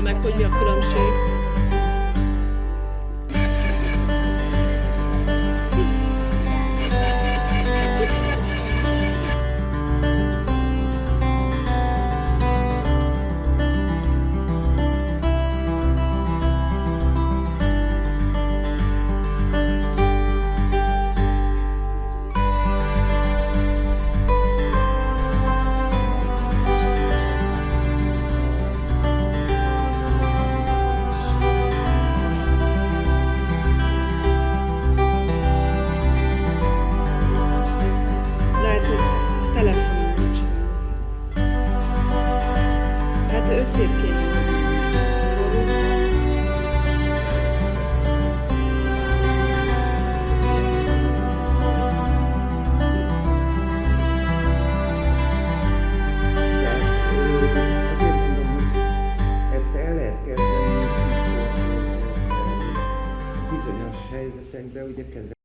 meg, hogy mi a különbség. Lehet kezdeni, amikor bizonyos helyzetekben ugye kezd